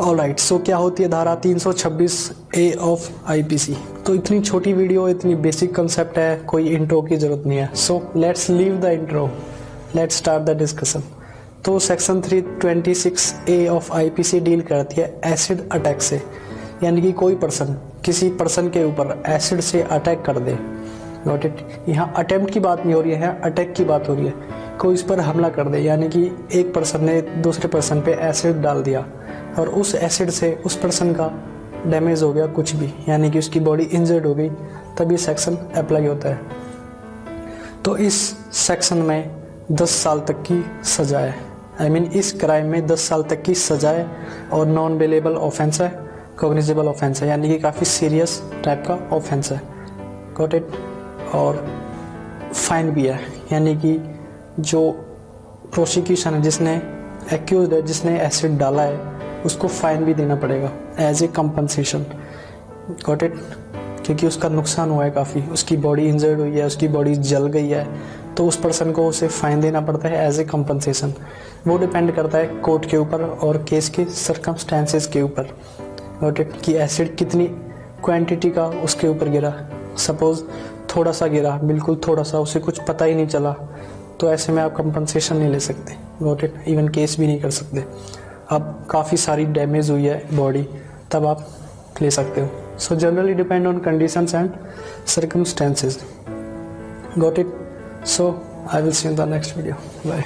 All right so क्या होती है धारा 326 ए ऑफ़ आईपीसी तो इतनी छोटी वीडियो इतनी बेसिक कंसेप्ट है, कोई इंट्रो की ज़रूरत नहीं है। So let's leave the intro let's start the discussion तो section 326 A of IPC deal करती है एसिड अटैक से। यानी कि कोई पर्सन किसी पर्सन के ऊपर एसिड से अटैक कर दे। नोट इट यहाँ अटेम्प्ट की बात नहीं हो रही है अटैक की बात हो रही है। कोई इस पर हमला कर दे यानी कि एक पर्सन ने दूसरे पर्सन पे एसिड डाल दिया। और उस एसिड से उस पर्सन का डैमेज हो गया कुछ भी यानी कि उसकी बॉडी इंजर्ड हो गई तब ये सेक्शन अप्लाई होता है। तो इस सेक्शन में 10 साल तक की सजा है। आई I मीन mean, इस क्राइम में 10 साल तक की सजा है और नॉन बेलेबल ऑफेंस है कोग्निजेबल ऑफेंस है यानी कि काफ़ी सीरियस टाइप का ऑफेंस है। गॉट इट और फाइन भी है यानी कि जो प्रोसिक्यूशन है, जिसने एक्यूज है, जिसने एसिड डाला है, उसको फाइन भी देना पड़ेगा as a compensation got it क्योंकि उसका नुकसान हुआ है काफ़ी। उसकी बॉडी इंजर्ड हुई है, उसकी बॉडी जल गई है तो उस पर्सन को उसे फाइन देना पड़ता है एज ए कंपनसेशन वो डिपेंड करता है कोर्ट के ऊपर और केस के सरकमस्टेंसेस के ऊपर. गॉट इट कि एसिड कितनी क्वांटिटी का उसके ऊपर गिरा। सपोज़ थोड़ा सा गिरा, बिल्कुल थोड़ा सा, उसे कुछ पता ही नहीं चला। तो ऐसे में आप कंपनसेशन नहीं ले सकते। गॉट इट इवन केस भी नहीं कर सकते। अब काफ़ी सारी डैमेज हुई है बॉडी तब आप ले सकते हो। So generally depend on conditions and circumstances got it so I will see in the next video bye